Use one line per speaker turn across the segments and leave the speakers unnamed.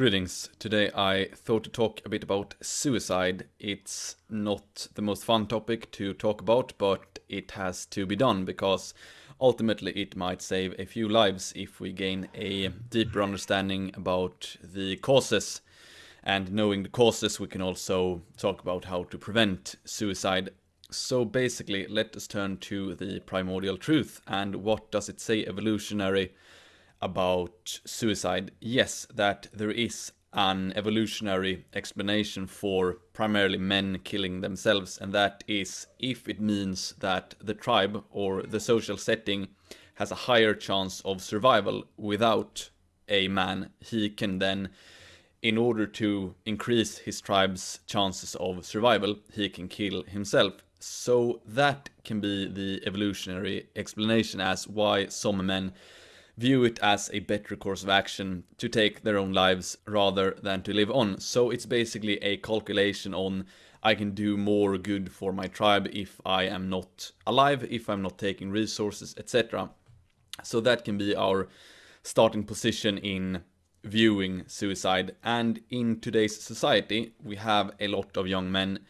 Greetings. Today I thought to talk a bit about suicide. It's not the most fun topic to talk about, but it has to be done because ultimately it might save a few lives if we gain a deeper understanding about the causes. And knowing the causes, we can also talk about how to prevent suicide. So basically, let us turn to the primordial truth and what does it say evolutionary about suicide, yes, that there is an evolutionary explanation for primarily men killing themselves, and that is if it means that the tribe or the social setting has a higher chance of survival without a man, he can then, in order to increase his tribe's chances of survival, he can kill himself. So that can be the evolutionary explanation as why some men view it as a better course of action to take their own lives rather than to live on. So it's basically a calculation on I can do more good for my tribe if I am not alive, if I'm not taking resources, etc. So that can be our starting position in viewing suicide. And in today's society, we have a lot of young men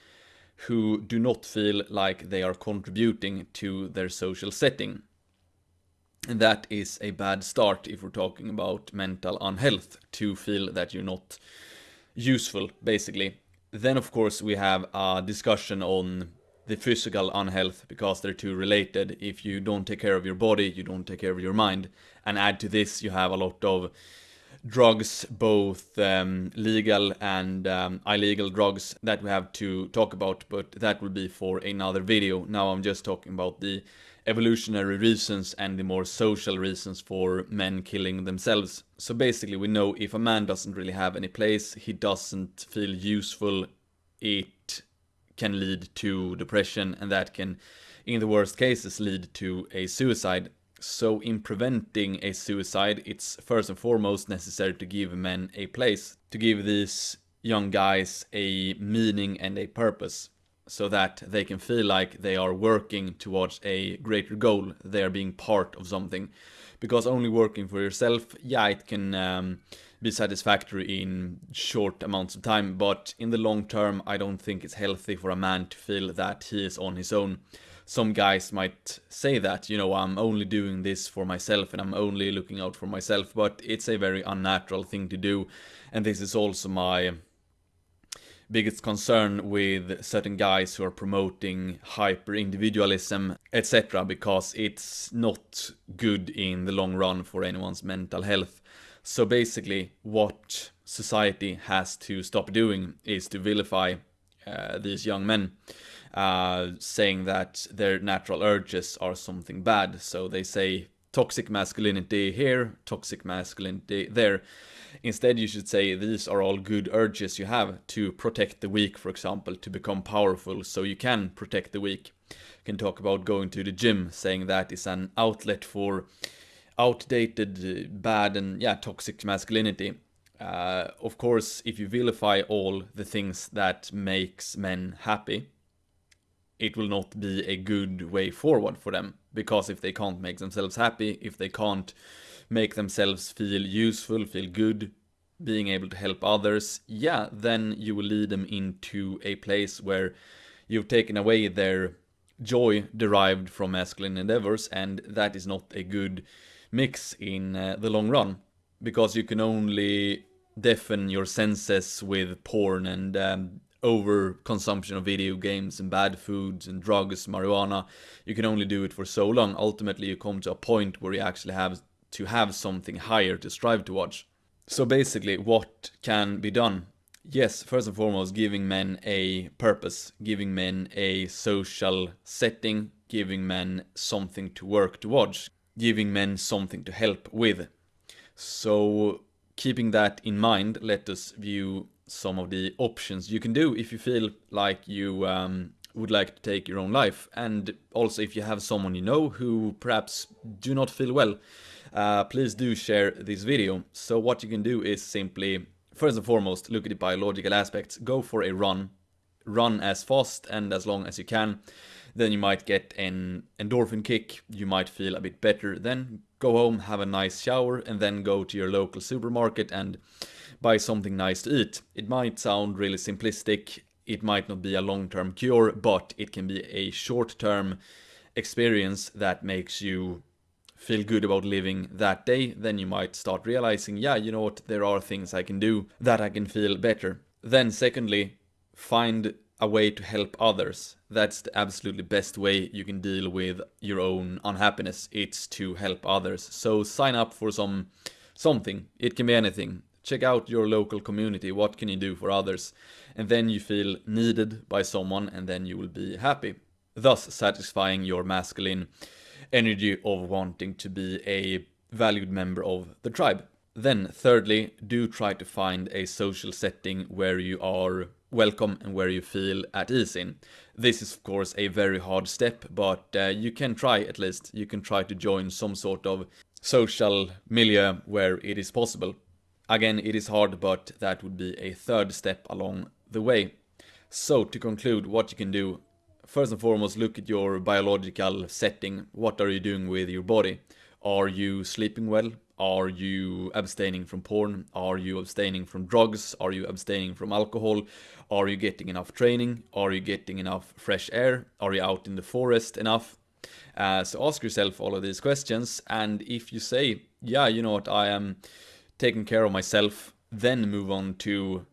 who do not feel like they are contributing to their social setting. And that is a bad start if we're talking about mental unhealth, to feel that you're not useful, basically. Then, of course, we have a discussion on the physical unhealth because they're two related. If you don't take care of your body, you don't take care of your mind. And add to this, you have a lot of drugs, both um, legal and um, illegal drugs that we have to talk about, but that will be for another video. Now I'm just talking about the evolutionary reasons and the more social reasons for men killing themselves. So basically we know if a man doesn't really have any place, he doesn't feel useful, it can lead to depression and that can, in the worst cases, lead to a suicide. So in preventing a suicide, it's first and foremost necessary to give men a place, to give these young guys a meaning and a purpose so that they can feel like they are working towards a greater goal, they are being part of something. Because only working for yourself, yeah, it can um, be satisfactory in short amounts of time, but in the long term, I don't think it's healthy for a man to feel that he is on his own. Some guys might say that, you know, I'm only doing this for myself and I'm only looking out for myself, but it's a very unnatural thing to do. And this is also my biggest concern with certain guys who are promoting hyper individualism, etc., because it's not good in the long run for anyone's mental health. So basically, what society has to stop doing is to vilify uh, these young men, uh, saying that their natural urges are something bad. So they say toxic masculinity here, toxic masculinity there. Instead, you should say these are all good urges you have to protect the weak, for example, to become powerful so you can protect the weak. You can talk about going to the gym, saying that is an outlet for outdated, bad, and yeah, toxic masculinity. Uh, of course, if you vilify all the things that makes men happy, it will not be a good way forward for them. Because if they can't make themselves happy, if they can't make themselves feel useful, feel good, being able to help others, yeah, then you will lead them into a place where you've taken away their joy derived from masculine endeavors, and that is not a good mix in uh, the long run, because you can only deafen your senses with porn and um, over consumption of video games and bad foods and drugs, marijuana. You can only do it for so long. Ultimately, you come to a point where you actually have to have something higher to strive towards. So basically, what can be done? Yes, first and foremost, giving men a purpose, giving men a social setting, giving men something to work towards, giving men something to help with. So, keeping that in mind, let us view some of the options you can do if you feel like you um, would like to take your own life. And also, if you have someone you know who perhaps do not feel well, uh, please do share this video. So what you can do is simply, first and foremost, look at the biological aspects. Go for a run. Run as fast and as long as you can. Then you might get an endorphin kick. You might feel a bit better. Then go home, have a nice shower, and then go to your local supermarket and buy something nice to eat. It might sound really simplistic, it might not be a long-term cure, but it can be a short-term experience that makes you feel good about living that day, then you might start realizing, yeah, you know what, there are things I can do that I can feel better. Then secondly, find a way to help others. That's the absolutely best way you can deal with your own unhappiness. It's to help others. So sign up for some something. It can be anything. Check out your local community. What can you do for others? And then you feel needed by someone and then you will be happy. Thus satisfying your masculine energy of wanting to be a valued member of the tribe. Then thirdly, do try to find a social setting where you are welcome and where you feel at ease in. This is of course a very hard step, but uh, you can try at least. You can try to join some sort of social milieu where it is possible. Again, it is hard, but that would be a third step along the way. So to conclude, what you can do, first and foremost, look at your biological setting. What are you doing with your body? Are you sleeping well? Are you abstaining from porn? Are you abstaining from drugs? Are you abstaining from alcohol? Are you getting enough training? Are you getting enough fresh air? Are you out in the forest enough? Uh, so ask yourself all of these questions, and if you say, yeah, you know what, I am taking care of myself, then move on to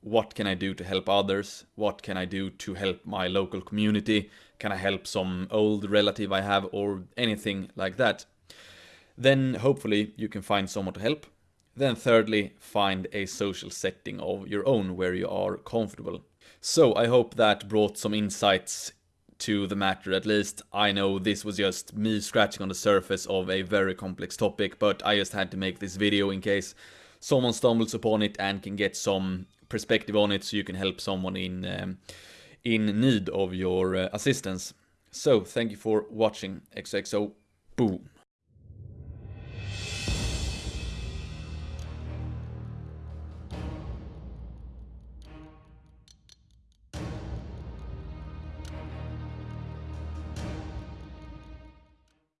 what can I do to help others? What can I do to help my local community? Can I help some old relative I have or anything like that? Then hopefully you can find someone to help. Then thirdly, find a social setting of your own where you are comfortable. So I hope that brought some insights to the matter at least. I know this was just me scratching on the surface of a very complex topic, but I just had to make this video in case someone stumbles upon it and can get some perspective on it so you can help someone in um, in need of your uh, assistance. So, thank you for watching. XXO. Boo.